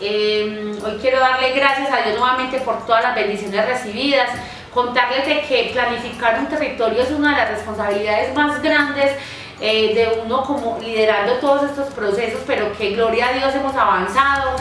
Em, hoy quiero darle gracias a Dios nuevamente por todas las bendiciones recibidas. Contarles de que planificar un territorio es una de las responsabilidades más grandes eh, de uno como liderando todos estos procesos, pero que gloria a Dios hemos avanzado.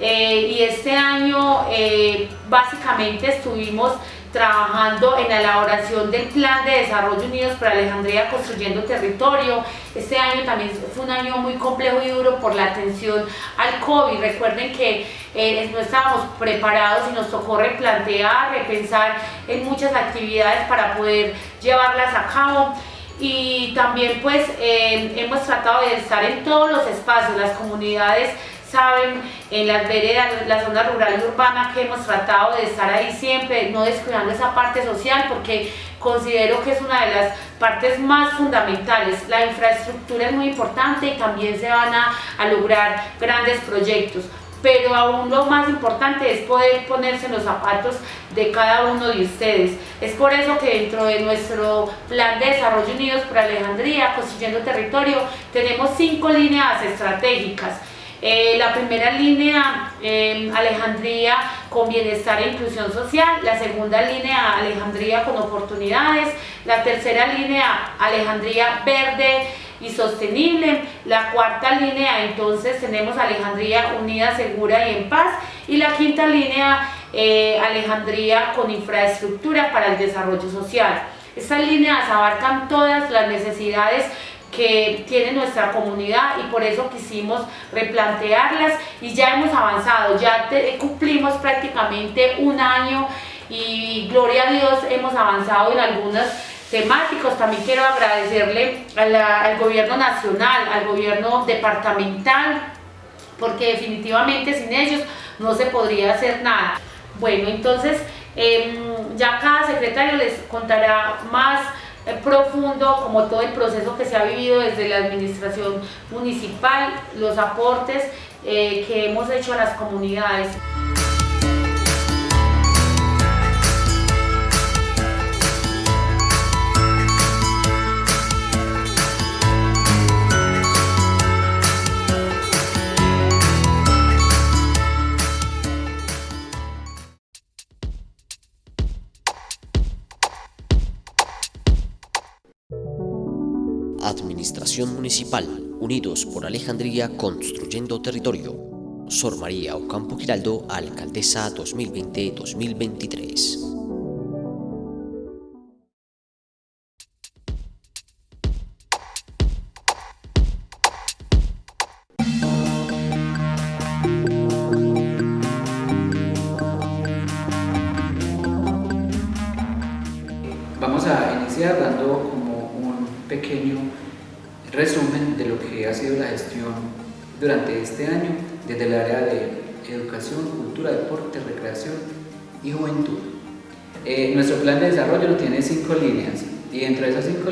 Eh, y este año eh, básicamente estuvimos trabajando en la elaboración del Plan de Desarrollo Unidos para Alejandría Construyendo Territorio. Este año también fue un año muy complejo y duro por la atención al COVID. Recuerden que eh, no estábamos preparados y nos tocó replantear, repensar en muchas actividades para poder llevarlas a cabo y también pues hemos tratado de estar en todos los espacios, las comunidades saben, en las veredas, la zona rural y urbana que hemos tratado de estar ahí siempre, no descuidando esa parte social porque considero que es una de las partes más fundamentales. La infraestructura es muy importante y también se van a, a lograr grandes proyectos pero aún lo más importante es poder ponerse en los zapatos de cada uno de ustedes. Es por eso que dentro de nuestro plan de desarrollo unidos por Alejandría, construyendo territorio, tenemos cinco líneas estratégicas. Eh, la primera línea, em, Alejandría con bienestar e inclusión social. La segunda línea, Alejandría con oportunidades. La tercera línea, Alejandría verde y sostenible. La cuarta línea, entonces, tenemos Alejandría unida, segura y en paz. Y la quinta línea, eh, Alejandría con infraestructura para el desarrollo social. Estas líneas abarcan todas las necesidades que tiene nuestra comunidad y por eso quisimos replantearlas y ya hemos avanzado, ya cumplimos prácticamente un año y gloria a Dios hemos avanzado en algunos temáticos. También quiero agradecerle al gobierno nacional, al gobierno departamental, porque definitivamente sin ellos no se podría hacer nada. Bueno, entonces em, ya cada secretario les contará más profundo como todo el proceso que se ha vivido desde la administración municipal, los aportes eh, que hemos hecho a las comunidades. Administración Municipal, Unidos por Alejandría Construyendo Territorio. Sor María Ocampo Giraldo, Alcaldesa 2020-2023.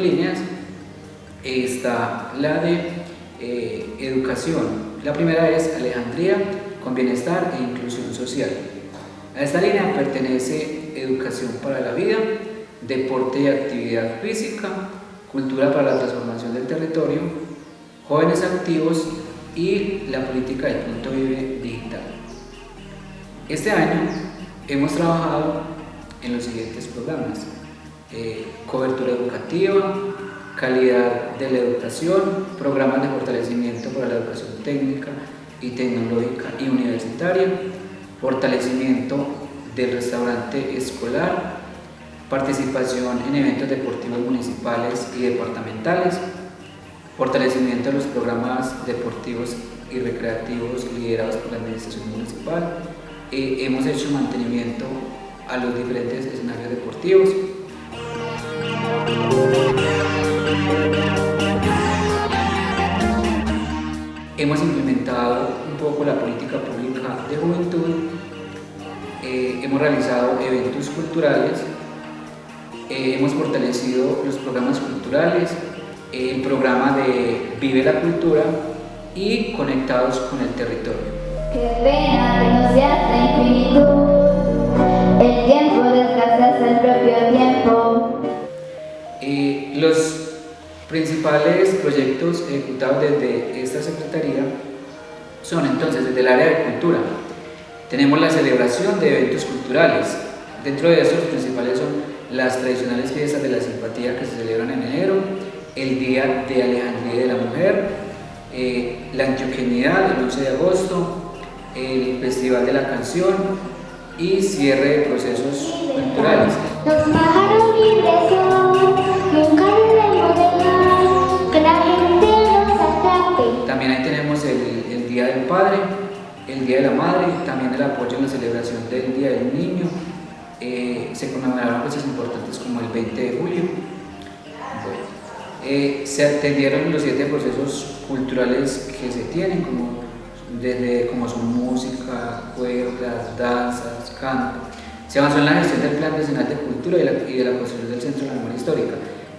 Líneas está la de eh, educación. La primera es Alejandría con bienestar e inclusión social. A esta línea pertenece educación para la vida, deporte y actividad física, cultura para la transformación del territorio, jóvenes activos y la política del punto vive digital. Este año hemos trabajado en los siguientes programas. Eh, cobertura educativa, calidad de la educación, programas de fortalecimiento para la educación técnica y tecnológica y universitaria, fortalecimiento del restaurante escolar, participación en eventos deportivos municipales y departamentales, fortalecimiento de los programas deportivos y recreativos liderados por la administración municipal, eh, hemos hecho mantenimiento a los diferentes escenarios deportivos. Hemos implementado un poco la política pública de juventud, eh, hemos realizado eventos culturales eh, hemos fortalecido los programas culturales, el programa de Vive la Cultura y Conectados con el Territorio. Qué pena que no infinitud, el tiempo el propio. Los principales proyectos ejecutados desde esta Secretaría son entonces desde el área de cultura. Tenemos la celebración de eventos culturales. Dentro de estos principales son las tradicionales fiestas de la simpatía que se celebran en enero, el Día de Alejandría de la Mujer, eh, la Antioquenidad el 11 de agosto, el Festival de la Canción y cierre de procesos culturales. Los pájaros Día de la Madre, también el apoyo en la celebración del Día del Niño, eh, se conmemoraron cosas importantes como el 20 de julio. Bueno, eh, se atendieron los siete procesos culturales que se tienen, como, desde, como son música, cuerdas, danzas, canto. Se avanzó en la gestión del Plan Nacional de Cultura y, la, y de la construcción del Centro de la Memoria Histórica.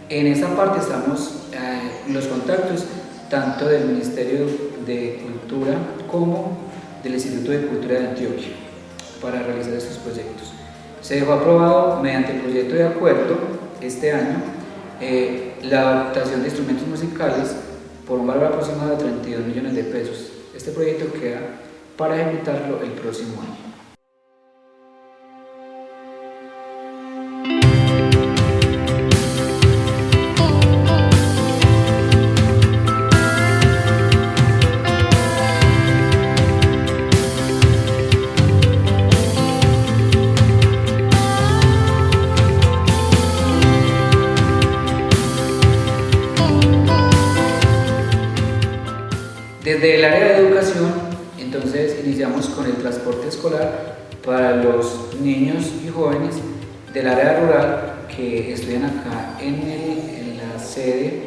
En esta parte estamos eh, los contactos tanto del Ministerio de Cultura como del Instituto de Cultura de Antioquia para realizar estos proyectos. Se dejó aprobado mediante el proyecto de acuerdo este año eh, la adaptación de instrumentos musicales por un valor aproximado de 32 millones de pesos. Este proyecto queda para ejecutarlo el próximo año. Escolar para los niños y jóvenes del área rural que estudian acá en, el, en la sede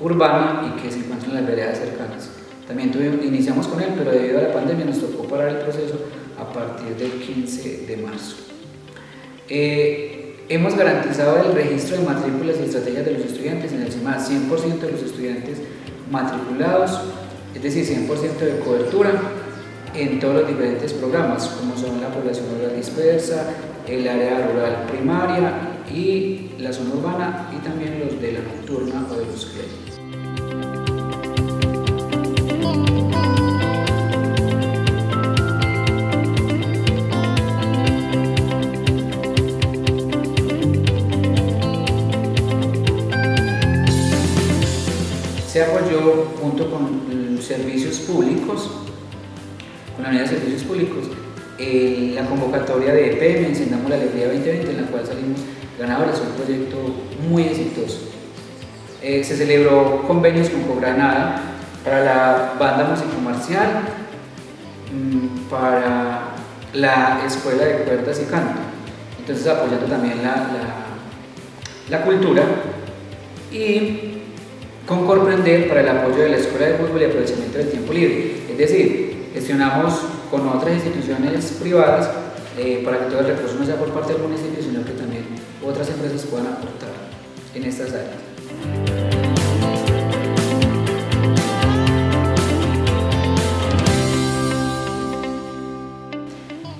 urbana y que se encuentran en las veredas cercanas. También tuvimos, iniciamos con él, pero debido a la pandemia nos tocó parar el proceso a partir del 15 de marzo. Eh, hemos garantizado el registro de matrículas y estrategias de los estudiantes en el CIMA, 100% de los estudiantes matriculados es decir, 100% de cobertura en todos los diferentes programas, como son la población rural dispersa, el área rural primaria y la zona urbana y también los de la nocturna o de los créditos. Se apoyó junto con servicios públicos, con la unidad de servicios públicos, la convocatoria de EPM, Encendamos la Alegría 2020, en la cual salimos ganadores, un proyecto muy exitoso. Eh, se celebró convenios con Cogranada para la banda musicomarcial, mmm, para la escuela de cuerdas y canto, entonces apoyando también la, la, la cultura y con Comprender para el apoyo de la Escuela de Fútbol y aprovechamiento del tiempo libre. Es decir, gestionamos con otras instituciones privadas eh, para que todo el recurso no sea por parte del municipio, sino que también otras empresas puedan aportar en estas áreas.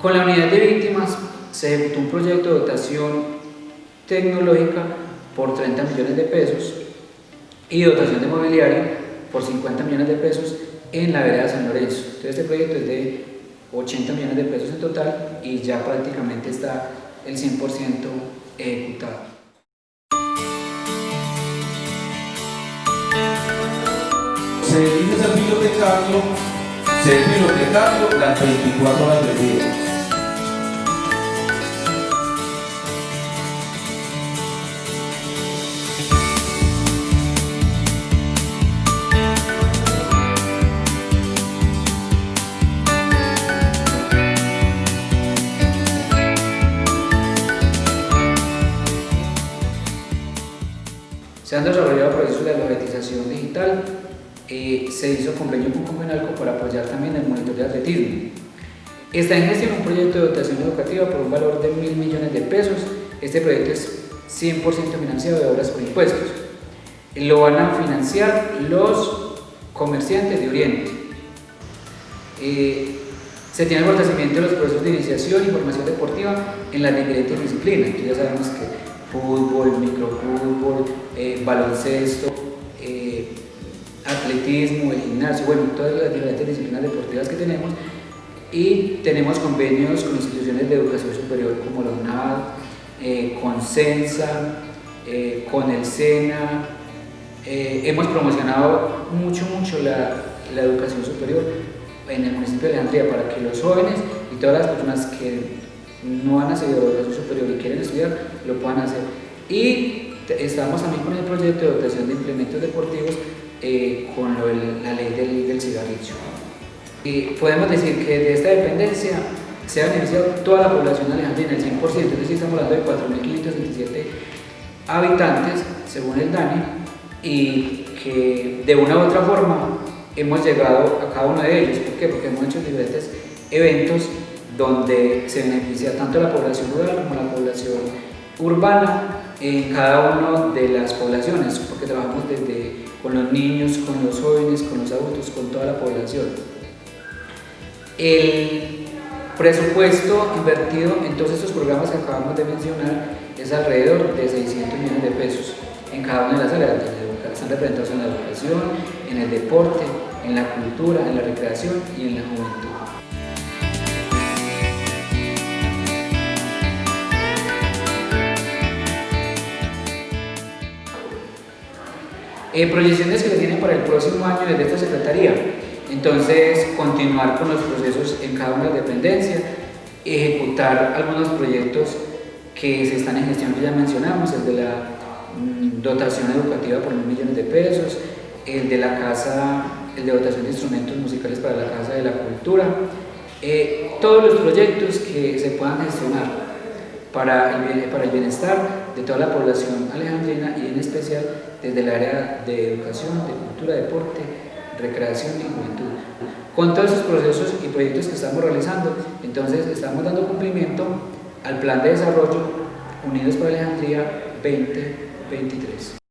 Con la unidad de víctimas se ejecutó un proyecto de dotación tecnológica por 30 millones de pesos y dotación de mobiliario por 50 millones de pesos en la vereda San Lorenzo. Entonces este proyecto es de 80 millones de pesos en total y ya prácticamente está el 100% ejecutado. Se dirige al bibliotecario, se es bibliotecario las 24 horas del día. Se han desarrollado procesos de alfabetización digital, eh, se hizo convenio con Convenalco para apoyar también el monitor de atletismo. Está en gestión un proyecto de dotación educativa por un valor de mil millones de pesos. Este proyecto es 100% financiado de obras por impuestos. Lo van a financiar los comerciantes de Oriente. Eh, se tiene el fortalecimiento de los procesos de iniciación y formación deportiva en las diferentes disciplinas. ya sabemos que fútbol, microfútbol, eh, baloncesto, eh, atletismo, el gimnasio, bueno, todas las diferentes disciplinas deportivas que tenemos. Y tenemos convenios con instituciones de educación superior como la UNAD, eh, con CENSA, con el SENA, hemos promocionado mucho, mucho la, la educación superior en el municipio de Alejandría para que los jóvenes y todas las personas que no han nacido de educación superior y quieren estudiar lo puedan hacer. Y estamos también con el proyecto de dotación de implementos deportivos eh, con la ley del, del cigarrillo. Y podemos decir que de esta dependencia se ha beneficiado toda la población alejandrina, el 100%, es decir, estamos hablando de 4.527 habitantes, según el DANE, y que de una u otra forma hemos llegado a cada uno de ellos. ¿Por qué? Porque hemos hecho diferentes eventos donde se beneficia tanto la población rural como la población urbana en cada una de las poblaciones, porque trabajamos desde con los niños, con los jóvenes, con los adultos, con toda la población. El presupuesto invertido en todos estos programas que acabamos de mencionar es alrededor de 600 millones de pesos en cada una de las áreas, están representados en la educación, en el deporte, en la cultura, en la recreación y en la juventud. Eh, proyecciones que se tienen para el próximo año desde esta Secretaría. Entonces, continuar con los procesos en cada una de las dependencias, ejecutar algunos proyectos que se están en gestión que ya mencionamos, el de la mm, dotación educativa por mil millones de pesos, el de la casa, el de dotación de instrumentos musicales para la Casa de la Cultura, eh, todos los proyectos que se puedan gestionar para el, bienestar de toda la población alejandrina y en especial desde el área de educación, de cultura, deporte, recreación y juventud. Con todos esos procesos y proyectos que estamos realizando, entonces estamos dando cumplimiento al Plan de Desarrollo Unidos para Alejandría 2023.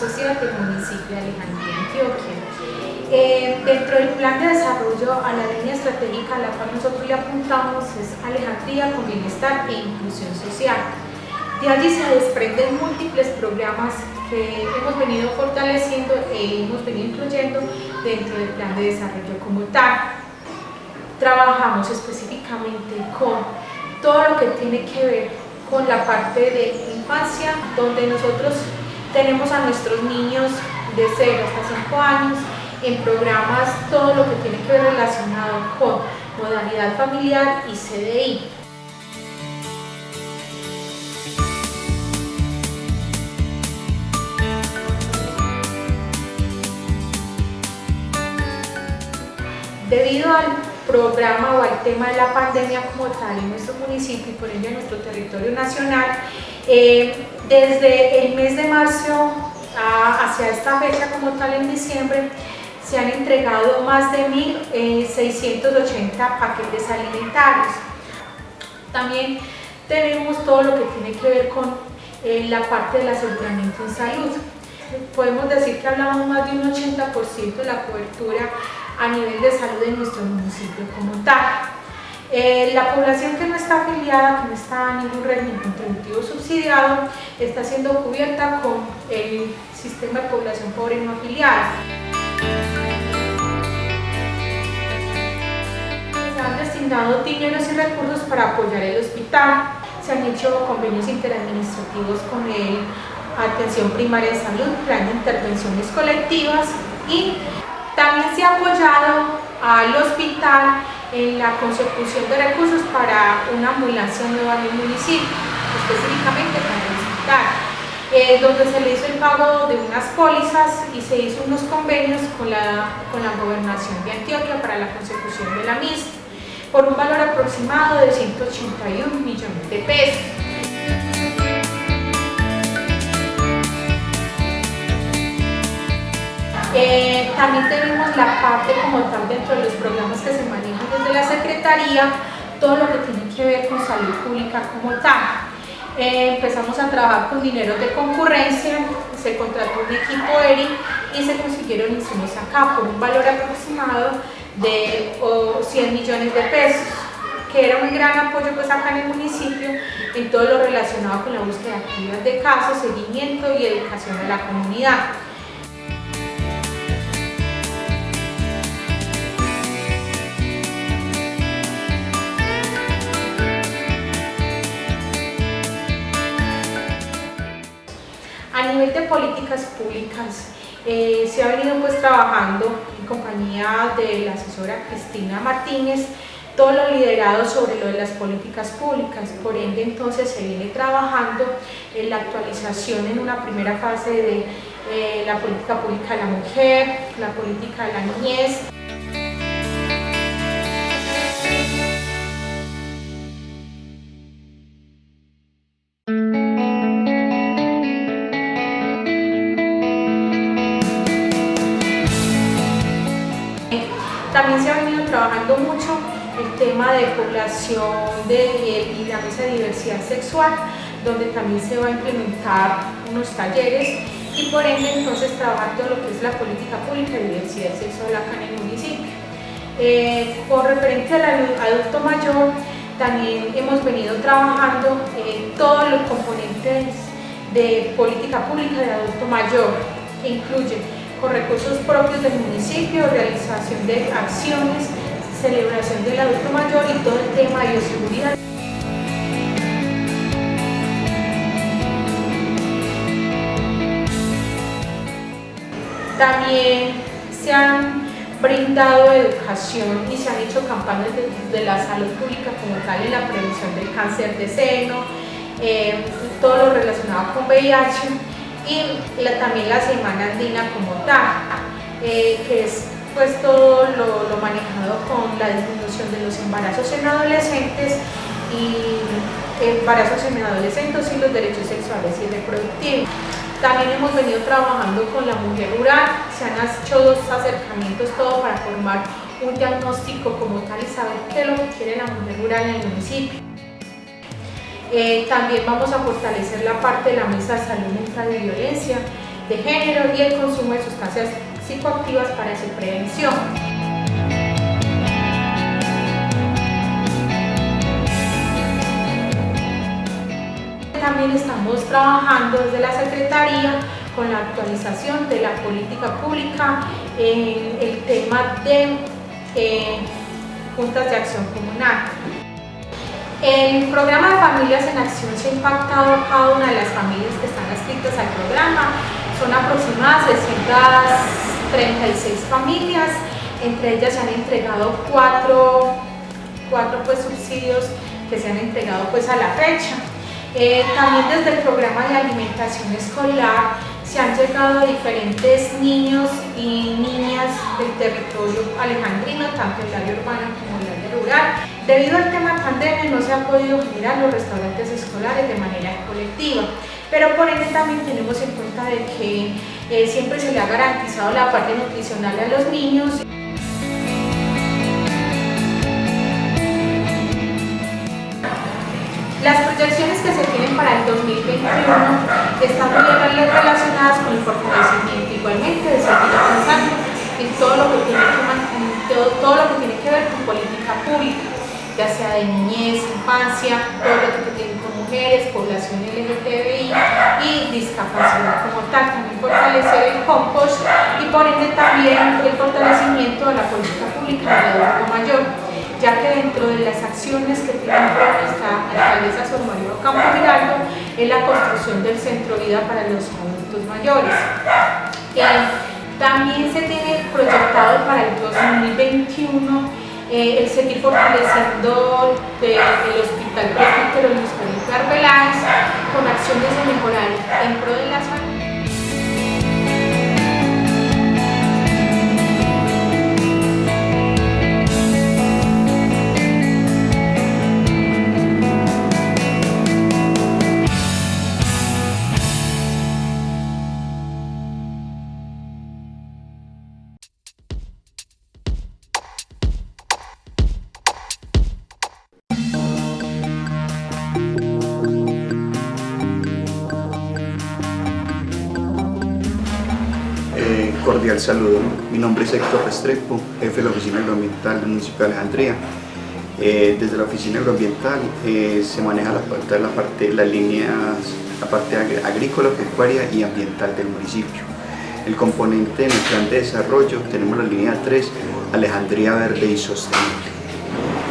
Social del municipio de Alejandría, Antioquia. Eh, dentro del plan de desarrollo a la línea estratégica a la cual nosotros le apuntamos es Alejandría con bienestar e inclusión social. De allí se desprenden múltiples programas que hemos venido fortaleciendo e hemos venido incluyendo dentro del plan de desarrollo como tal. Trabajamos específicamente con todo lo que tiene que ver con la parte de infancia, donde nosotros tenemos a nuestros niños de 0 hasta 5 años en programas todo lo que tiene que ver relacionado con modalidad familiar y CDI. Debido al programa o al tema de la pandemia como tal en nuestro municipio y por ende en nuestro territorio nacional, eh, desde el mes de marzo hacia esta fecha como tal en diciembre, se han entregado más de 1.680 eh, paquetes alimentarios. También tenemos todo lo que tiene que ver con eh, la parte del aseguramiento en salud. Podemos decir que hablamos más de un 80% de la cobertura a nivel de salud en nuestro municipio como tal. Eh, la población que no está afiliada, que no está en ningún régimen contributivo subsidiado, está siendo cubierta con el sistema de población pobre no afiliada. Se han destinado dineros y recursos para apoyar el hospital, se han hecho convenios interadministrativos con el Atención Primaria de Salud, Plan de Intervenciones Colectivas y también se ha apoyado al hospital en la consecución de recursos para una ambulancia nueva en el municipio, específicamente para el hospital, eh, donde se le hizo el pago de unas pólizas y se hizo unos convenios con la, con la gobernación de Antioquia para la consecución de la misma. por un valor aproximado de 181 millones de pesos. Eh, también tenemos la parte como tal dentro de los programas que se manejan desde la Secretaría, todo lo que tiene que ver con salud pública como tal. Eh, empezamos a trabajar con dinero de concurrencia, se contrató un equipo ERI y se consiguieron insumos acá por un valor aproximado de 100 millones de pesos que era un gran apoyo pues acá en el municipio en todo lo relacionado con la búsqueda activa de casos, seguimiento y educación de la comunidad. A nivel de políticas públicas, eh, se ha venido pues trabajando en compañía de la asesora Cristina Martínez todo lo liderado sobre lo de las políticas públicas, por ende entonces se viene trabajando en la actualización en una primera fase de eh, la política pública de la mujer, la política de la niñez, tema de población de, y la mesa de diversidad sexual, donde también se va a implementar unos talleres y por ende entonces trabajar todo lo que es la política pública de diversidad sexual acá en el municipio. Eh, con referente al adulto mayor, también hemos venido trabajando en todos los componentes de política pública de adulto mayor, que incluye con recursos propios del municipio, realización de acciones, celebración del adulto mayor y todo el tema de bioseguridad. También se han brindado educación y se han hecho campañas de, la salud pública como tal en la prevención del cáncer de seno, eh, todo lo relacionado con VIH y también la Semana Andina como tal, eh, que es pues todo lo, manejado con la disminución de los embarazos en adolescentes y embarazos en adolescentes y los derechos sexuales y reproductivos. También hemos venido trabajando con la mujer rural, se han hecho dos acercamientos todo para formar un diagnóstico como tal y saber qué es lo que quiere la mujer rural en el municipio. Eh, también vamos a fortalecer la parte de la mesa de salud mental y violencia de género y el consumo de sustancias psicoactivas para su prevención. También estamos trabajando desde la Secretaría con la actualización de la política pública en el tema de eh, juntas de acción comunal. El programa de Familias en Acción se ha impactado a cada una de las familias que están adscritas al programa. Son aproximadas 636 familias, entre ellas se han entregado cuatro, cuatro pues, subsidios que se han entregado pues, a la fecha. Eh, también desde el programa de alimentación escolar se han llegado a diferentes niños y niñas del territorio alejandrino, tanto el área urbana como el área rural. Debido al tema pandemia no se han podido generar los restaurantes escolares de manera colectiva, pero por ende también tenemos en cuenta de que eh, siempre se le ha garantizado la parte nutricional a los niños. Las proyecciones que se tienen para el 2021 están muy relacionadas con el fortalecimiento igualmente de seguir avanzando en todo lo que tiene que, todo, lo que, tiene que ver con política pública, ya sea de niñez, infancia, todo lo que tiene mujeres, población LGTBI y discapacidad como tal, también fortalecer el compost y por ende también el fortalecimiento de la política pública del adulto mayor ya que dentro de las acciones que tiene nuestra alcaldesa Sor María Campo Giraldo es la construcción del centro vida para los adultos mayores. También se tiene proyectado para el 2021 eh, el seguir fortaleciendo el Hospital Presbítero Luis Arbeláez con acciones de mejorar en pro de la salud cordial saludo. Mi nombre es Héctor Restrepo, jefe de la Oficina Agroambiental del municipio de Alejandría. Eh, desde la Oficina Agroambiental eh, se maneja la parte, la parte, las líneas, la parte agrícola, pecuaria y ambiental del municipio. El componente en el plan de desarrollo tenemos la línea 3, Alejandría Verde y Sostenible.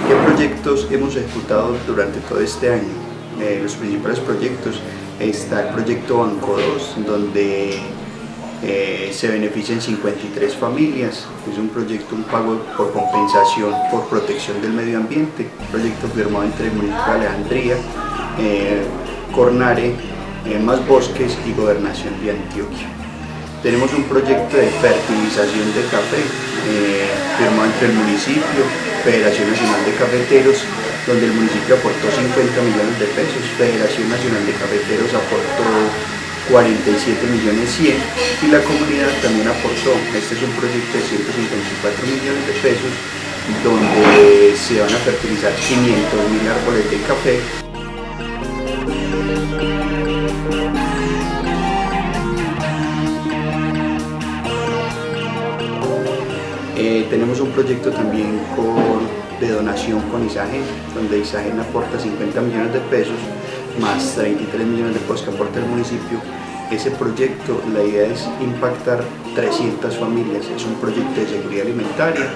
¿Qué proyectos hemos ejecutado durante todo este año? Eh, los principales proyectos está el proyecto Banco 2, donde eh, se benefician 53 familias, es un proyecto, un pago por compensación por protección del medio ambiente, un proyecto firmado entre el municipio de Alejandría, eh, Cornare, eh, Más Bosques y Gobernación de Antioquia. Tenemos un proyecto de fertilización de café firmado entre el municipio, Federación Nacional de Cafeteros, donde el municipio aportó 50 millones de pesos, Federación Nacional de Cafeteros aportó 47 millones 100 y la comunidad también aportó, este es un proyecto de 154 millones de pesos donde se van a fertilizar 500 mil árboles de café. Eh, tenemos un proyecto también con, de donación con Isagen, donde Isagen aporta 50 millones de pesos más 33 millones de pesos que aporta el municipio. Ese proyecto, la idea es impactar 300 familias, es un proyecto de seguridad alimentaria.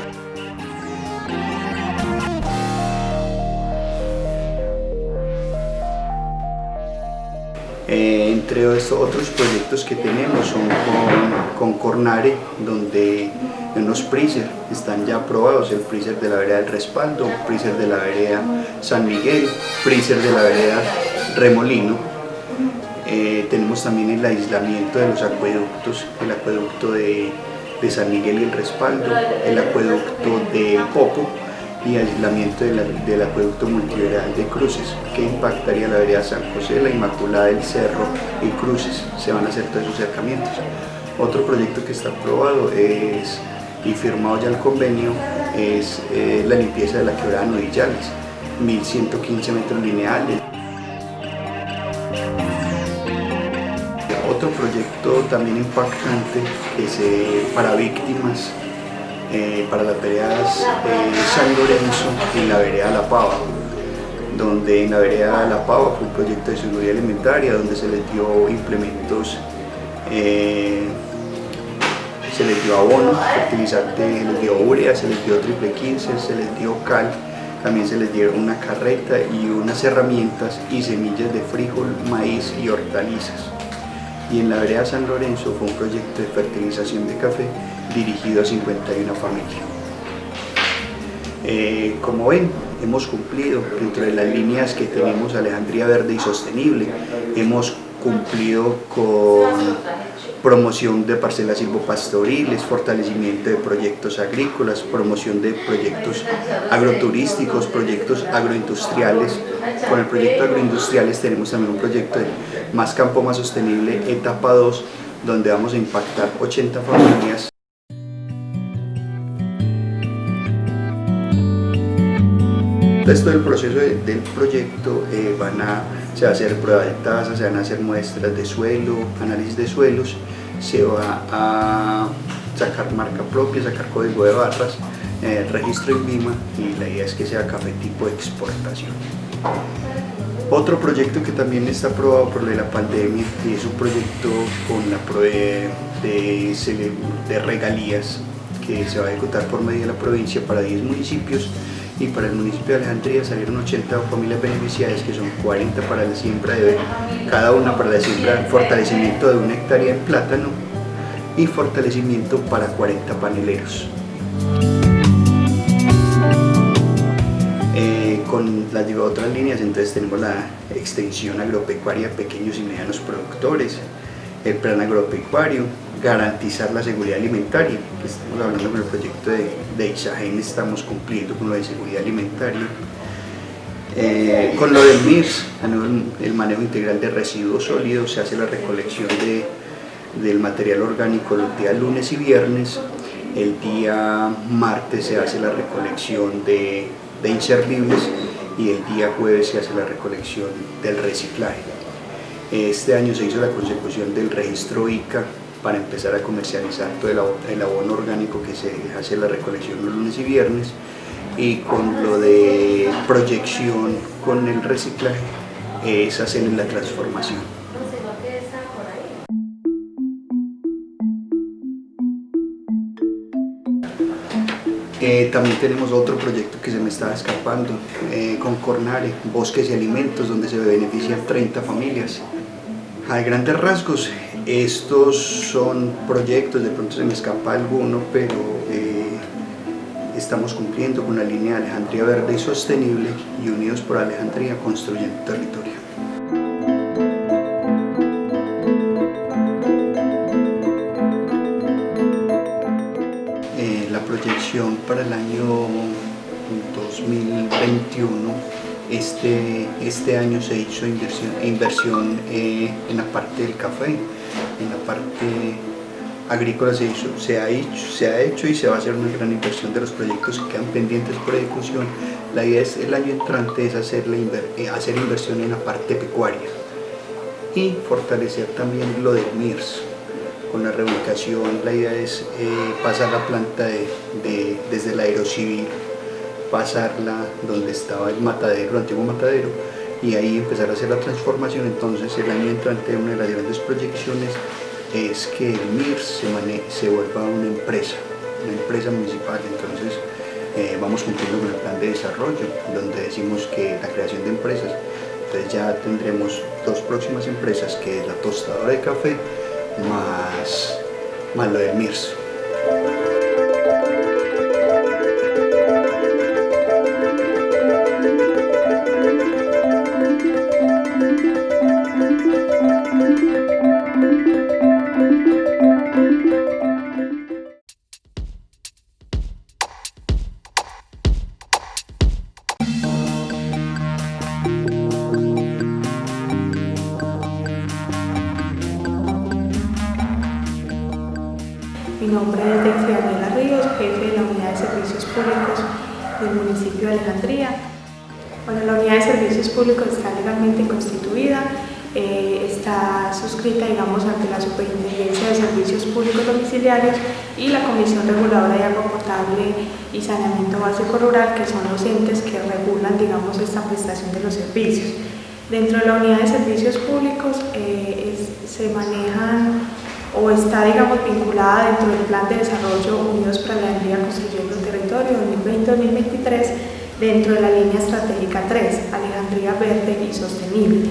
Eh, entre otros proyectos que tenemos son con, con Cornare, donde unos freezer están ya aprobados, el freezer de la vereda del respaldo, freezer de la vereda San Miguel, freezer de la vereda remolino. Eh, tenemos también el aislamiento de los acueductos, el acueducto de, San Miguel y el Respaldo, el acueducto de Popo y aislamiento del acueducto multiveral de Cruces, que impactaría la vereda San José, la Inmaculada del Cerro y Cruces. Se van a hacer todos esos acercamientos. Otro proyecto que está aprobado es, y firmado ya el convenio es eh, la limpieza de la quebrada Nodillales, 1115 metros lineales. Otro proyecto también impactante es para víctimas, eh, para las veredas San Lorenzo y la vereda La Pava, donde en la vereda La Pava fue un proyecto de seguridad alimentaria donde se les dio implementos, eh, se les dio abono, fertilizante, se les dio urea, se les dio triple 15, se les dio cal, también se les dieron una carreta y unas herramientas y semillas de frijol, maíz y hortalizas y en la vereda San Lorenzo fue un proyecto de fertilización de café dirigido a 51 familias. Eh, como ven, hemos cumplido dentro de las líneas que tenemos Alejandría Verde y Sostenible, hemos cumplido con promoción de parcelas silvopastoriles, fortalecimiento de proyectos agrícolas, promoción de proyectos agroturísticos, proyectos agroindustriales. Con el proyecto agroindustriales tenemos también un proyecto de Más Campo Más Sostenible, etapa 2, donde vamos a impactar 80 familias Después del proceso del proyecto eh, van a, se va a hacer prueba de tasa, se van a hacer muestras de suelo, análisis de suelos, se va a sacar marca propia, sacar código de barras, eh, registro en VIMA y la idea es que sea café tipo exportación. Otro proyecto que también está aprobado por la pandemia es un proyecto con la de, de, de regalías que se va a ejecutar por medio de la provincia para 10 municipios y para el municipio de Alejandría salieron 80 familias beneficiarias que son 40 para la siembra de cada una para la siembra, fortalecimiento de una hectárea en plátano y fortalecimiento para 40 paneleros. Eh, con las otras líneas entonces tenemos la extensión agropecuaria pequeños y medianos productores, el plan agropecuario, garantizar la seguridad alimentaria, que estamos hablando con el proyecto de, de Isagen, estamos cumpliendo con lo de seguridad alimentaria. Eh, con lo del MIRS, el manejo integral de residuos sólidos, se hace la recolección de, del material orgánico los días lunes y viernes, el día martes se hace la recolección de, de inservibles y el día jueves se hace la recolección del reciclaje. Este año se hizo la consecución del registro ICA para empezar a comercializar todo el abono orgánico que se hace la recolección los lunes y viernes y con lo de proyección con el reciclaje es hacer la transformación. Eh, también tenemos otro proyecto que se me estaba escapando eh, con Cornare, Bosques y Alimentos, donde se benefician 30 familias. A grandes rasgos, estos son proyectos, de pronto se me escapa alguno, pero eh, estamos cumpliendo con la línea Alejandría Verde y Sostenible y Unidos por Alejandría construyendo territorio. la proyección para el año 2021 este, este año se hizo inversión, inversión eh, en la parte del café, en la parte agrícola se, hizo, se, ha hecho, se ha hecho y se va a hacer una gran inversión de los proyectos que quedan pendientes por ejecución. La idea es el año entrante es hacer, la eh, hacer inversión en la parte pecuaria y fortalecer también lo del MIRS. Con la reubicación la idea es eh, pasar la planta de, de, desde el aerocivil pasarla donde estaba el matadero, el antiguo matadero, y ahí empezar a hacer la transformación. Entonces el año entrante una de las grandes proyecciones es que el MIRS se, se vuelva una empresa, una empresa municipal. Entonces eh, vamos cumpliendo con el plan de desarrollo, donde decimos que la creación de empresas, entonces ya tendremos dos próximas empresas, que es la tostadora de café, más, más lo del MIRS. Dentro de la Unidad de Servicios Públicos eh, se manejan o está, digamos, vinculada dentro del Plan de Desarrollo Unidos para la Alejandría Construyendo el Territorio 2020-2023 dentro de la línea estratégica 3, Alejandría Verde y Sostenible.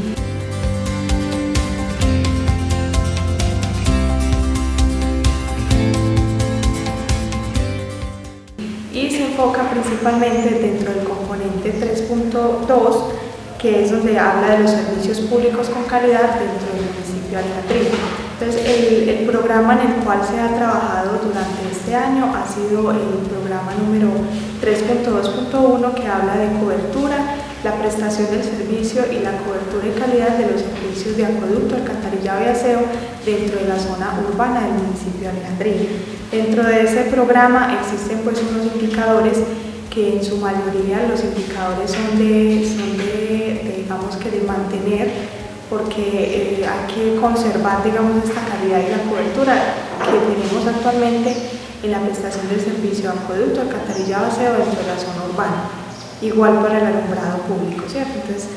Y se enfoca principalmente dentro del componente 3.2, que es donde habla de los servicios públicos con calidad dentro del municipio de Alejandría. Entonces, el, programa en el cual se ha trabajado durante este año ha sido el programa número 3.2.1 que habla de cobertura, la prestación del servicio y la cobertura y calidad de los servicios de acueducto, alcantarillado y aseo dentro de la zona urbana del municipio de Alejandría. Dentro de ese programa existen pues unos indicadores que en su mayoría los indicadores son de, son de digamos que de mantener porque eh, hay que conservar digamos, esta calidad y la cobertura que tenemos actualmente en la prestación del servicio de acueducto, alcantarillado, aseo dentro de la zona urbana, igual para el alumbrado público, ¿cierto? Entonces,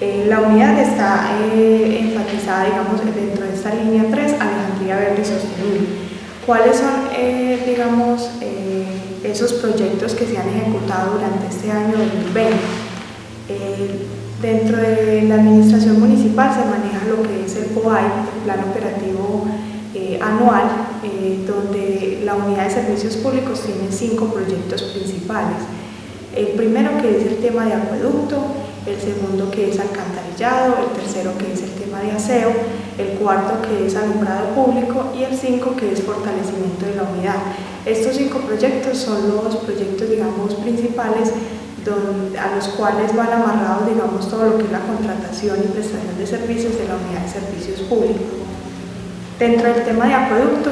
eh, la unidad está eh, enfatizada, digamos, dentro de esta línea 3, Alejandría Verde Sostenible. ¿Cuáles son, digamos, esos proyectos que se han ejecutado durante este año 2020? Dentro de la administración municipal se maneja lo que es el POAI, el Plan Operativo eh, Anual, eh, donde la Unidad de Servicios Públicos tiene cinco proyectos principales. El primero que es el tema de acueducto, el segundo que es alcantarillado, el tercero que es el tema de aseo, el cuarto que es alumbrado público y el cinco que es fortalecimiento de la unidad. Estos cinco proyectos son los proyectos digamos principales a los cuales van amarrados digamos, todo lo que es la contratación y prestación de servicios de la unidad de servicios públicos. Dentro del tema de acueducto,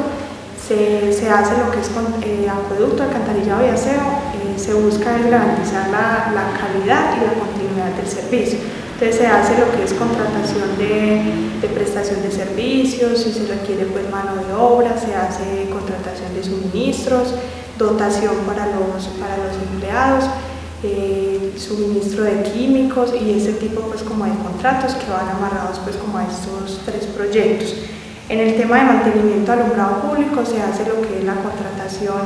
se, se hace lo que es con, eh, acueducto, alcantarillado y aseo, eh, se busca garantizar la, la, calidad y la continuidad del servicio. Entonces se hace lo que es contratación de, de, prestación de servicios, si se requiere pues mano de obra, se hace contratación de suministros, dotación para los, para los empleados, eh, suministro de químicos y ese tipo pues como de contratos que van amarrados pues como a estos tres proyectos. En el tema de mantenimiento alumbrado público se hace lo que es la contratación,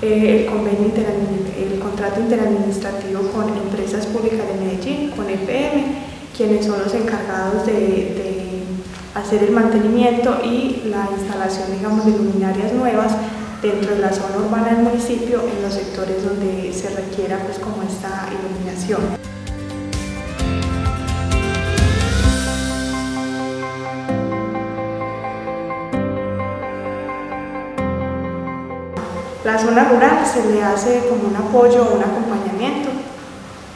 eh, el, convenio el contrato interadministrativo con empresas públicas de Medellín, con EPM, quienes son los encargados de, de hacer el mantenimiento y la instalación digamos, de luminarias nuevas dentro de la zona urbana del municipio en los sectores donde se requiera pues como esta iluminación. La zona rural se le hace como un apoyo un acompañamiento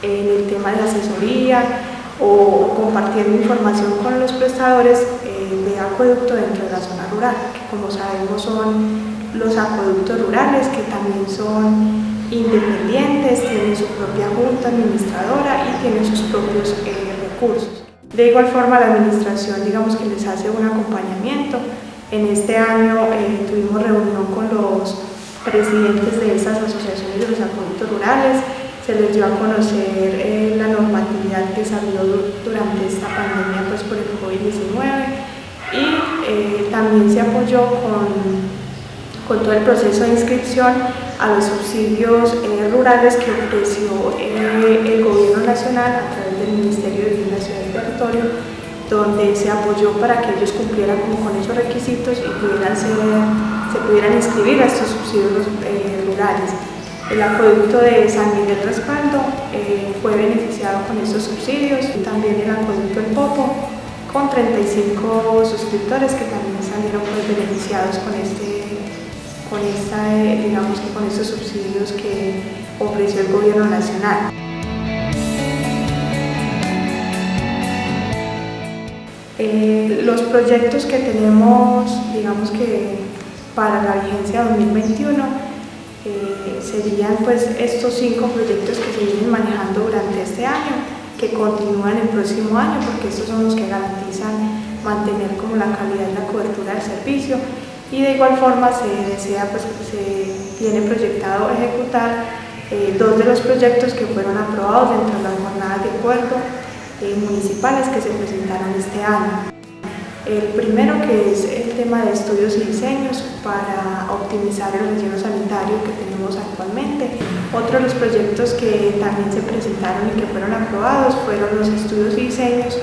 en el tema de asesoría o compartiendo información con los prestadores eh, de acueducto dentro de la zona rural, que como sabemos son los acueductos rurales que también son independientes, tienen su propia junta administradora y tienen sus propios eh, recursos. De igual forma la administración digamos que les hace un acompañamiento. En este año eh, tuvimos reunión con los presidentes de esas asociaciones de los acueductos rurales, se les dio a conocer eh, la normatividad que salió durante esta pandemia pues, por el COVID-19 y también se apoyó con con todo el proceso de inscripción a los subsidios eh, rurales que ofreció eh, el gobierno nacional a través del Ministerio de Ciudad y Territorio, donde se apoyó para que ellos cumplieran con esos requisitos y pudieran se pudieran inscribir a estos subsidios eh, rurales. El acueducto de San Miguel Respaldo fue beneficiado con estos subsidios y también el acueducto El Popo con 35 suscriptores que también salieron pues, beneficiados con este con, esta, eh, digamos que con estos subsidios que ofreció el gobierno nacional. Eh, los proyectos que tenemos, digamos que para la vigencia 2021, eh, serían pues estos cinco proyectos que se vienen manejando durante este año, que continúan el próximo año, porque estos son los que garantizan mantener como la calidad y la cobertura del servicio y de igual forma se desea, pues, se tiene proyectado ejecutar eh, dos de los proyectos que fueron aprobados dentro de las jornadas de acuerdo eh, municipales que se presentaron este año. El primero que es el tema de estudios y diseños para optimizar el relleno sanitario que tenemos actualmente. Otro de los proyectos que también se presentaron y que fueron aprobados fueron los estudios y diseños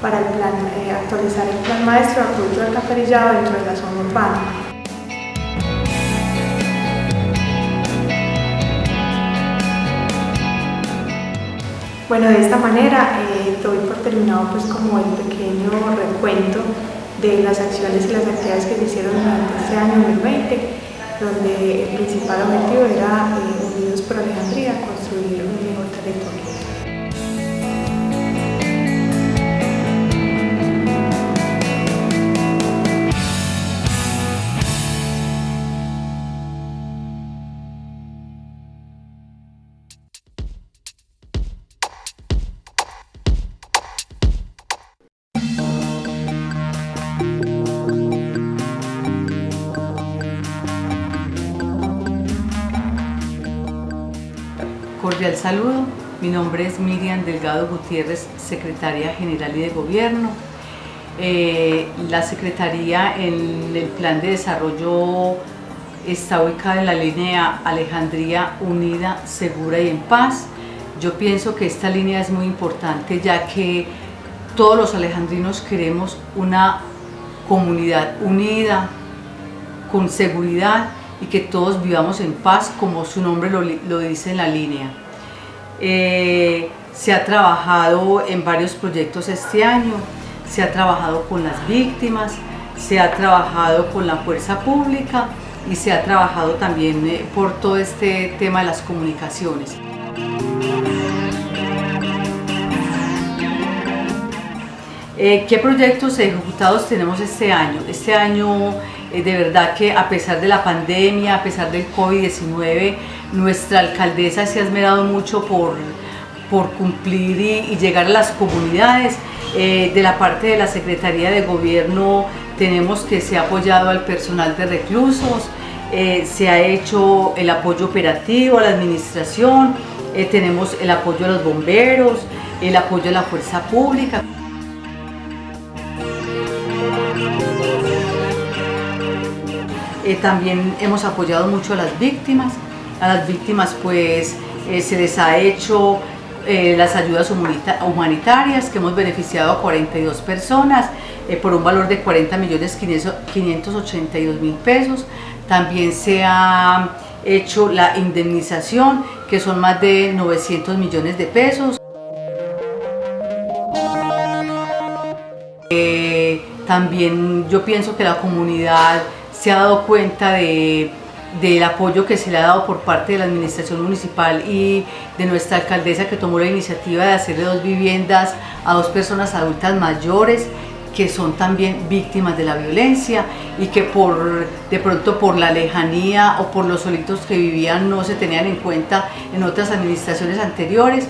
para eh, actualizar el plan maestro de apoyo alcantarillado dentro de la zona urbana. Bueno, de esta manera eh, doy por terminado pues como el pequeño recuento de las acciones y las actividades que se hicieron durante este año 2020, donde el principal objetivo era, eh, Unidos por Alejandría, construir un mejor territorio. Saludo, mi nombre es Miriam Delgado Gutiérrez, Secretaria General y de Gobierno. Eh, la Secretaría en el Plan de Desarrollo está ubicada en la línea Alejandría Unida, Segura y en Paz. Yo pienso que esta línea es muy importante ya que todos los alejandrinos queremos una comunidad unida, con seguridad y que todos vivamos en paz como su nombre lo, dice en la línea. Eh, se ha trabajado en varios proyectos este año, se ha trabajado con las víctimas, se ha trabajado con la fuerza pública y se ha trabajado también eh, por todo este tema de las comunicaciones. Eh, ¿Qué proyectos ejecutados tenemos este año? Este año de verdad que a pesar de la pandemia, a pesar del COVID-19, nuestra alcaldesa se ha esmerado mucho por, por cumplir y, llegar a las comunidades. de la parte de la Secretaría de Gobierno tenemos que se ha apoyado al personal de reclusos, se ha hecho el apoyo operativo a la administración, tenemos el apoyo a los bomberos, el apoyo a la fuerza pública. Eh, también hemos apoyado mucho a las víctimas. A las víctimas pues eh, se les ha hecho eh, las ayudas humanitarias que hemos beneficiado a 42 personas por un valor de 40 millones 582 mil pesos. También se ha hecho la indemnización que son más de 900 millones de pesos. también yo pienso que la comunidad se ha dado cuenta de, del apoyo que se le ha dado por parte de la administración municipal y de nuestra alcaldesa que tomó la iniciativa de hacerle dos viviendas a dos personas adultas mayores que son también víctimas de la violencia y que por de pronto por la lejanía o por los solitos que vivían no se tenían en cuenta en otras administraciones anteriores.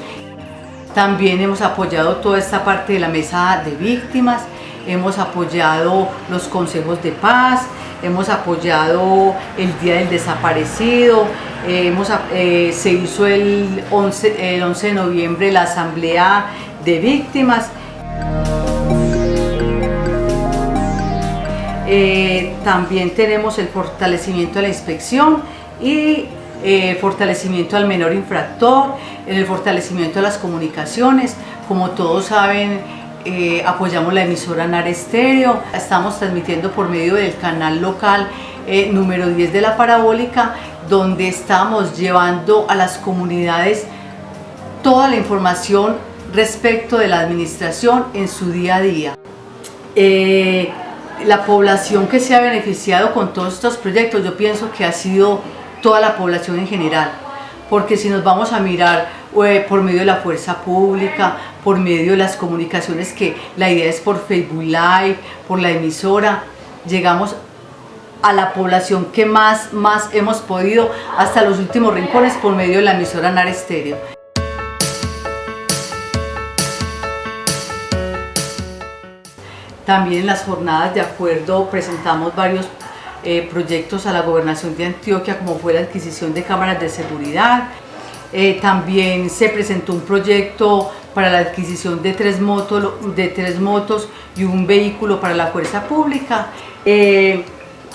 También hemos apoyado toda esta parte de la mesa de víctimas, hemos apoyado los consejos de paz, hemos apoyado el Día del Desaparecido, eh, hemos, eh, se hizo el 11, el 11 de noviembre la Asamblea de Víctimas. Eh, también tenemos el fortalecimiento de la inspección y fortalecimiento al menor infractor, el fortalecimiento de las comunicaciones. Como todos saben, eh, apoyamos la emisora NAR Estéreo, estamos transmitiendo por medio del canal local eh, número 10 de la parabólica, donde estamos llevando a las comunidades toda la información respecto de la administración en su día a día. Eh, la población que se ha beneficiado con todos estos proyectos, yo pienso que ha sido toda la población en general, porque si nos vamos a mirar por medio de la fuerza pública, por medio de las comunicaciones que la idea es por Facebook Live, por la emisora, llegamos a la población que más, más hemos podido hasta los últimos rincones por medio de la emisora NAR Estéreo. También en las jornadas de acuerdo presentamos varios eh, proyectos a la gobernación de Antioquia como fue la adquisición de cámaras de seguridad, eh, también se presentó un proyecto para la adquisición de tres, motos, y un vehículo para la fuerza pública. Eh,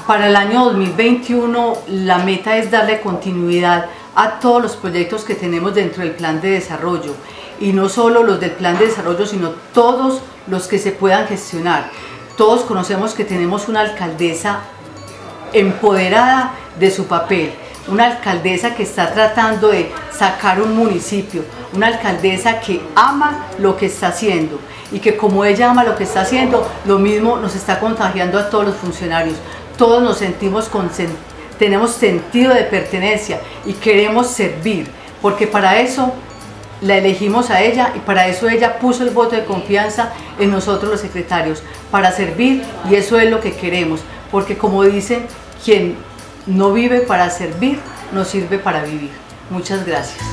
para el año 2021 la meta es darle continuidad a todos los proyectos que tenemos dentro del plan de desarrollo y no solo los del plan de desarrollo sino todos los que se puedan gestionar. Todos conocemos que tenemos una alcaldesa empoderada de su papel, una alcaldesa que está tratando de sacar un municipio, una alcaldesa que ama lo que está haciendo y que como ella ama lo que está haciendo, lo mismo nos está contagiando a todos los funcionarios. Todos nos sentimos tenemos sentido de pertenencia y queremos servir, porque para eso la elegimos a ella y para eso ella puso el voto de confianza en nosotros los secretarios, para servir y eso es lo que queremos, porque como dicen, quien no vive para servir, no sirve para vivir. Muchas gracias.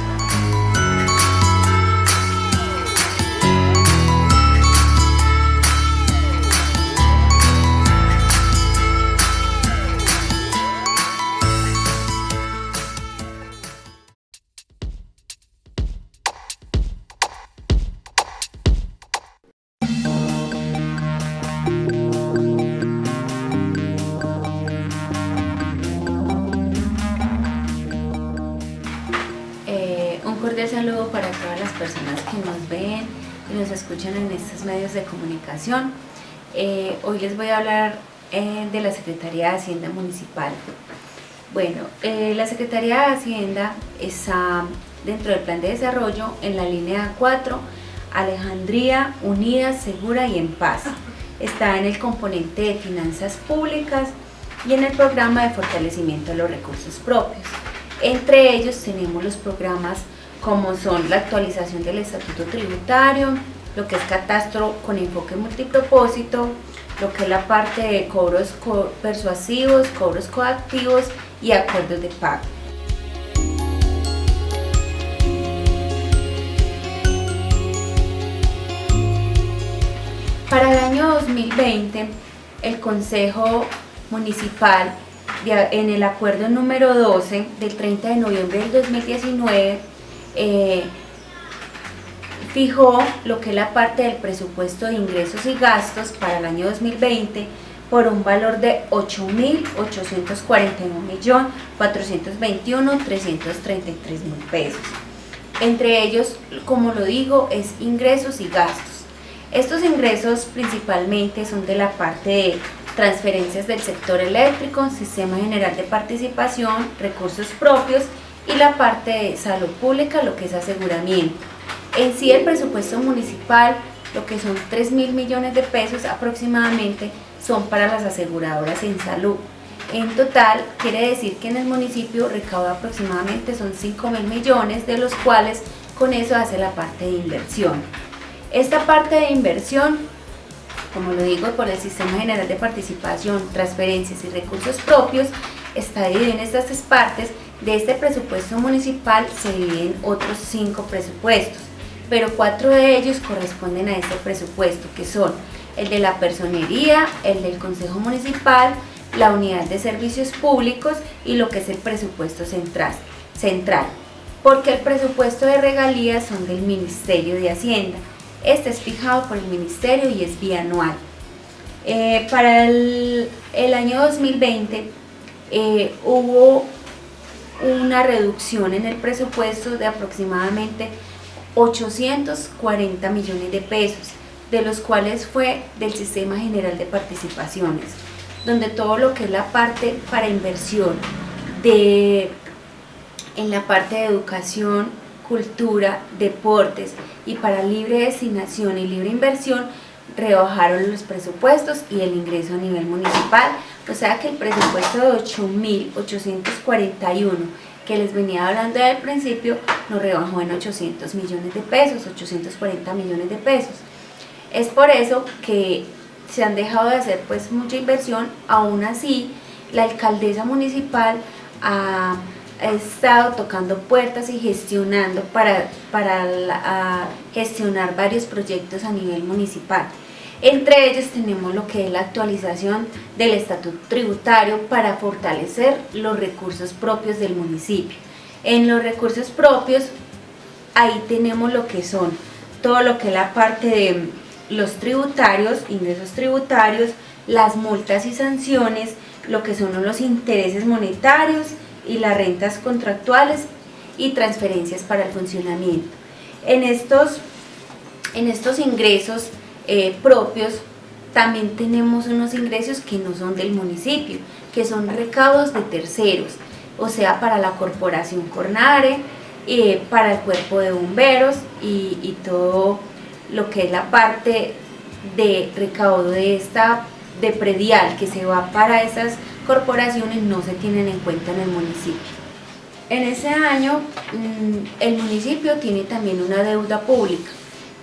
Eh, hoy les voy a hablar eh, de la Secretaría de Hacienda Municipal. Bueno, eh, la Secretaría de Hacienda está dentro del plan de desarrollo en la línea 4, Alejandría, Unida, Segura y en Paz. Está en el componente de finanzas públicas y en el programa de fortalecimiento de los recursos propios. Entre ellos tenemos los programas como son la actualización del estatuto tributario, lo que es catastro con enfoque multipropósito, lo que es la parte de cobros persuasivos, cobros coactivos y acuerdos de pago. Para el año 2020, el Consejo Municipal, en el acuerdo número 12 del 30 de noviembre del 2019, fijó lo que es la parte del presupuesto de ingresos y gastos para el año 2020 por un valor de 8.841.421.333.000 pesos. Entre ellos, como lo digo, es ingresos y gastos. Estos ingresos principalmente son de la parte de transferencias del sector eléctrico, sistema general de participación, recursos propios y la parte de salud pública, lo que es aseguramiento. En sí el presupuesto municipal, lo que son 3 mil millones de pesos aproximadamente, son para las aseguradoras en salud. En total, quiere decir que en el municipio recauda aproximadamente son 5 mil millones, de los cuales con eso hace la parte de inversión. Esta parte de inversión, como lo digo, por el Sistema General de Participación, Transferencias y Recursos Propios, está dividida en estas tres partes. De este presupuesto municipal se dividen otros cinco presupuestos, pero cuatro de ellos corresponden a este presupuesto, que son el de la personería, el del Consejo Municipal, la Unidad de Servicios Públicos y lo que es el presupuesto central. central porque el presupuesto de regalías son del Ministerio de Hacienda. Este es fijado por el Ministerio y es bianual. Eh, para el, año 2020 eh, hubo una reducción en el presupuesto de aproximadamente 840 millones de pesos, de los cuales fue del Sistema General de Participaciones, donde todo lo que es la parte para inversión de, en la parte de educación, cultura, deportes y para libre destinación y libre inversión rebajaron los presupuestos y el ingreso a nivel municipal, o sea que el presupuesto de 8.841 que les venía hablando al principio nos rebajó en 800 millones de pesos, 840 millones de pesos. Es por eso que se han dejado de hacer pues mucha inversión, aún así la alcaldesa municipal ha estado tocando puertas y gestionando para, para gestionar varios proyectos a nivel municipal. Entre ellos tenemos lo que es la actualización del estatuto tributario para fortalecer los recursos propios del municipio. En los recursos propios, ahí tenemos lo que son todo lo que es la parte de los tributarios, ingresos tributarios, las multas y sanciones, lo que son los intereses monetarios, y las rentas contractuales y transferencias para el funcionamiento. En estos, en estos ingresos eh, propios también tenemos unos ingresos que no son del municipio, que son recaudos de terceros, o sea, para la corporación Cornare, eh, para el cuerpo de bomberos y, y todo lo que es la parte de recaudo de esta de predial que se va para esas corporaciones no se tienen en cuenta en el municipio. En ese año mm, el municipio tiene también una deuda pública,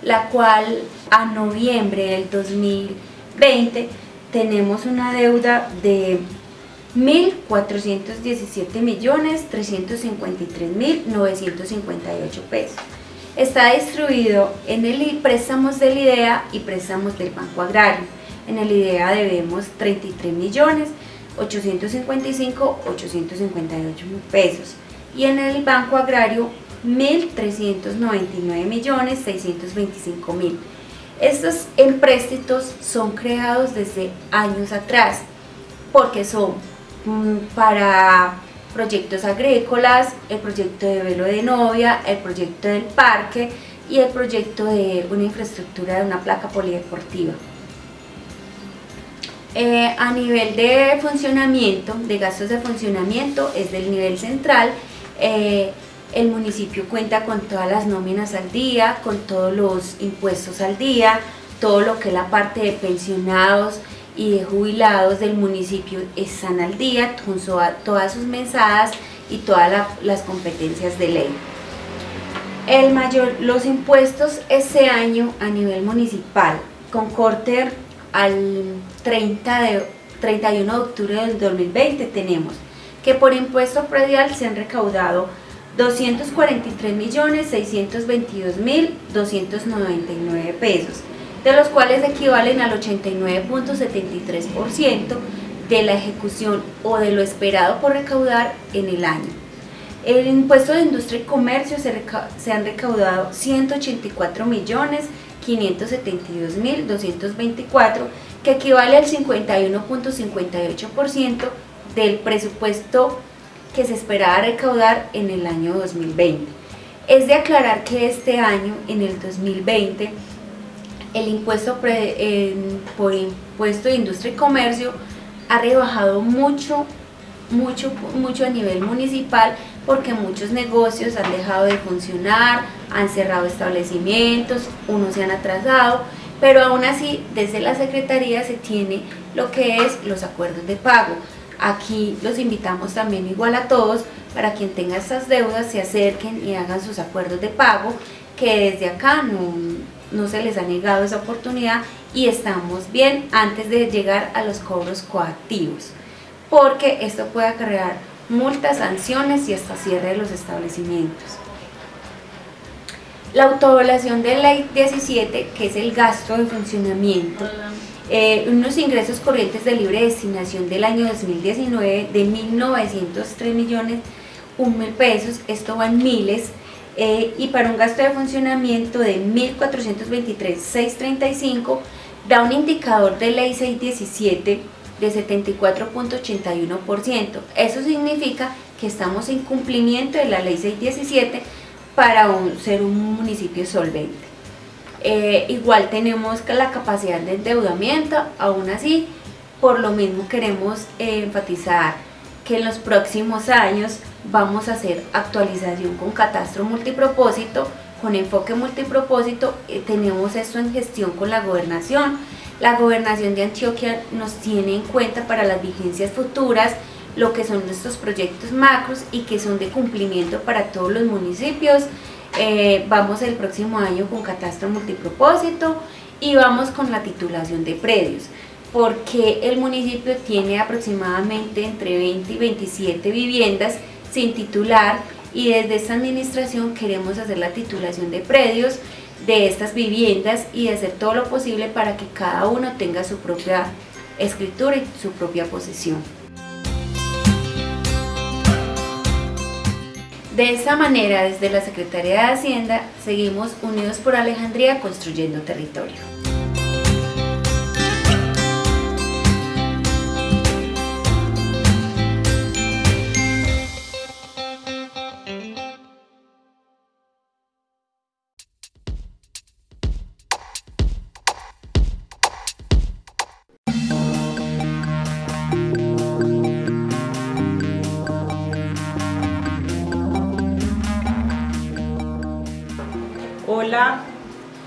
la cual a noviembre del 2020 tenemos una deuda de 1.417.353.958 pesos. Está distribuido en el préstamos del IDEA y préstamos del Banco Agrario. En el IDEA debemos 33 millones 855, 858 mil pesos y en el Banco Agrario 1.399 millones 625 mil. Estos empréstitos son creados desde años atrás porque son mm, para proyectos agrícolas, el proyecto de velo de novia, el proyecto del parque y el proyecto de una infraestructura de una placa polideportiva. Eh, a nivel de funcionamiento, de gastos de funcionamiento, es del nivel central. Eh, el municipio cuenta con todas las nóminas al día, con todos los impuestos al día, todo lo que es la parte de pensionados y de jubilados del municipio están al día, con todas sus mensadas y todas las competencias de ley. El mayor, los impuestos ese año a nivel municipal, con corte al 30 de, 31 de octubre del 2020 tenemos que por impuesto predial se han recaudado 243.622.299 pesos. de los cuales equivalen al 89.73% de la ejecución o de lo esperado por recaudar en el año. El impuesto de industria y comercio se, se han recaudado 184 millones 572.224, que equivale al 51.58% del presupuesto que se esperaba recaudar en el año 2020. Es de aclarar que este año, en el 2020, el impuesto por impuesto de industria y comercio ha rebajado mucho, mucho, mucho a nivel municipal porque muchos negocios han dejado de funcionar, han cerrado establecimientos, unos se han atrasado, pero aún así desde la Secretaría se tiene lo que es los acuerdos de pago. Aquí los invitamos también igual a todos para quien tenga estas deudas se acerquen y hagan sus acuerdos de pago que desde acá no, no se les ha negado esa oportunidad y estamos bien antes de llegar a los cobros coactivos porque esto puede acarrear multas, sanciones y hasta cierre de los establecimientos. La autoevaluación de ley 17, que es el gasto de funcionamiento, eh, unos ingresos corrientes de libre destinación del año 2019 de 1.903 millones, un mil pesos, esto va en miles, eh, y para un gasto de funcionamiento de 1.423.635 da un indicador de ley 617 de 74.81%. Eso significa que estamos en cumplimiento de la ley 617 para ser un municipio solvente. Eh, igual tenemos la capacidad de endeudamiento, aún así, por lo mismo queremos enfatizar que en los próximos años vamos a hacer actualización con catastro multipropósito, con enfoque multipropósito, eh, tenemos esto en gestión con la gobernación, la gobernación de Antioquia nos tiene en cuenta para las vigencias futuras lo que son nuestros proyectos macros y que son de cumplimiento para todos los municipios. Eh, vamos el próximo año con catastro multipropósito y vamos con la titulación de predios porque el municipio tiene aproximadamente entre 20 y 27 viviendas sin titular y desde esta administración queremos hacer la titulación de predios de estas viviendas y hacer todo lo posible para que cada uno tenga su propia escritura y su propia posesión. De esta manera, desde la Secretaría de Hacienda, seguimos unidos por Alejandría construyendo territorio.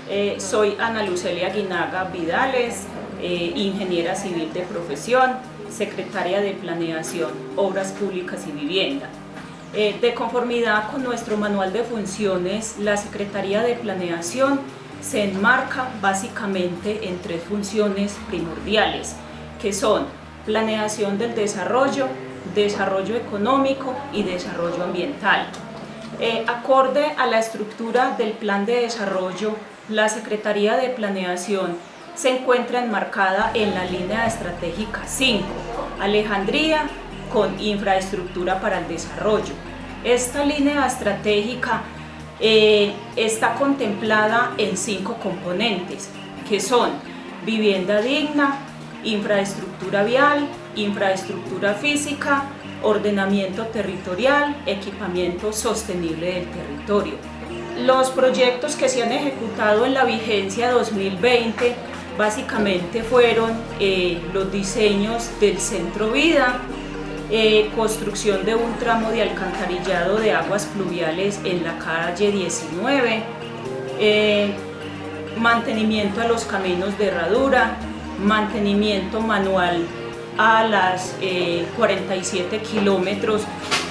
Eh, soy Ana Lucelia Guinaga Vidales, eh, ingeniera civil de profesión, secretaria de Planeación, Obras Públicas y Vivienda. Eh, de conformidad con nuestro manual de funciones, la Secretaría de Planeación se enmarca básicamente en tres funciones primordiales, que son planeación del desarrollo, desarrollo económico y desarrollo ambiental. Eh, acorde a la estructura del plan de desarrollo, la Secretaría de Planeación se encuentra enmarcada en la línea estratégica 5, Alejandría con infraestructura para el desarrollo. Esta línea estratégica eh, está contemplada en cinco componentes, que son vivienda digna, infraestructura vial, infraestructura física, ordenamiento territorial, equipamiento sostenible del territorio. Los proyectos que se han ejecutado en la vigencia 2020 básicamente fueron eh, los diseños del Centro Vida, eh, construcción de un tramo de alcantarillado de aguas pluviales en la calle 19, eh, mantenimiento a los caminos de herradura, mantenimiento manual a las 47 eh, kilómetros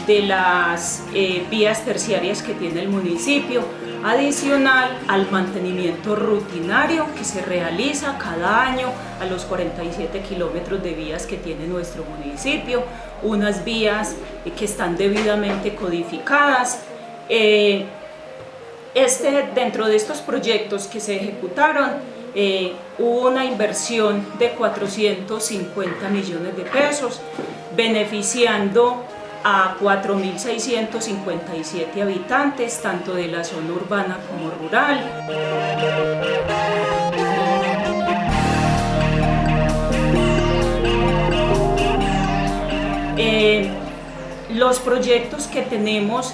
de las eh, vías terciarias que tiene el municipio, adicional al mantenimiento rutinario que se realiza cada año a los 47 kilómetros de vías que tiene nuestro municipio, unas vías que están debidamente codificadas. Eh, este, dentro de estos proyectos que se ejecutaron, eh, hubo una inversión de 450 millones de pesos, beneficiando a 4.657 habitantes, tanto de la zona urbana como rural. Eh, los proyectos que tenemos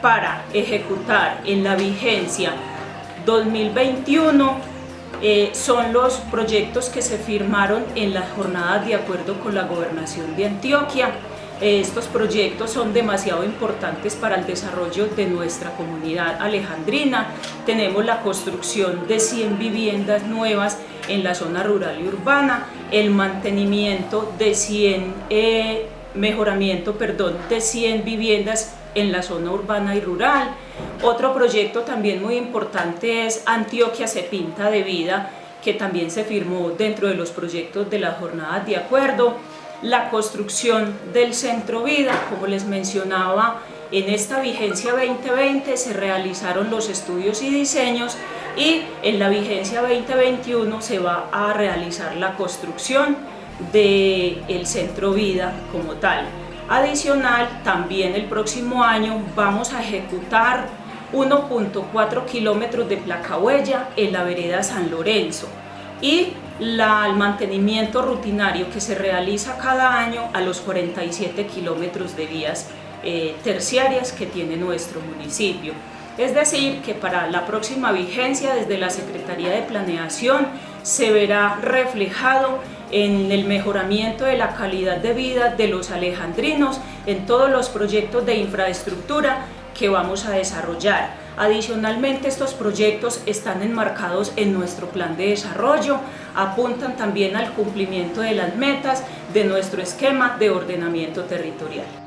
para ejecutar en la vigencia 2021 eh, son los proyectos que se firmaron en las jornadas de acuerdo con la Gobernación de Antioquia. Eh, estos proyectos son demasiado importantes para el desarrollo de nuestra comunidad alejandrina. Tenemos la construcción de 100 viviendas nuevas en la zona rural y urbana, el mantenimiento de 100 mejoramiento perdón, de 100 viviendas en la zona urbana y rural. Otro proyecto también muy importante es Antioquia se pinta de vida, que también se firmó dentro de los proyectos de las jornadas de acuerdo. La construcción del Centro Vida, como les mencionaba, en esta vigencia 2020 se realizaron los estudios y diseños y en la vigencia 2021 se va a realizar la construcción del el Centro Vida como tal. Adicional, también el próximo año vamos a ejecutar 1.4 kilómetros de placa huella en la vereda San Lorenzo y la, el mantenimiento rutinario que se realiza cada año a los 47 kilómetros de vías eh, terciarias que tiene nuestro municipio. Es decir, que para la próxima vigencia desde la Secretaría de Planeación se verá reflejado en el mejoramiento de la calidad de vida de los alejandrinos en todos los proyectos de infraestructura que vamos a desarrollar. Adicionalmente, estos proyectos están enmarcados en nuestro plan de desarrollo, apuntan también al cumplimiento de las metas de nuestro esquema de ordenamiento territorial.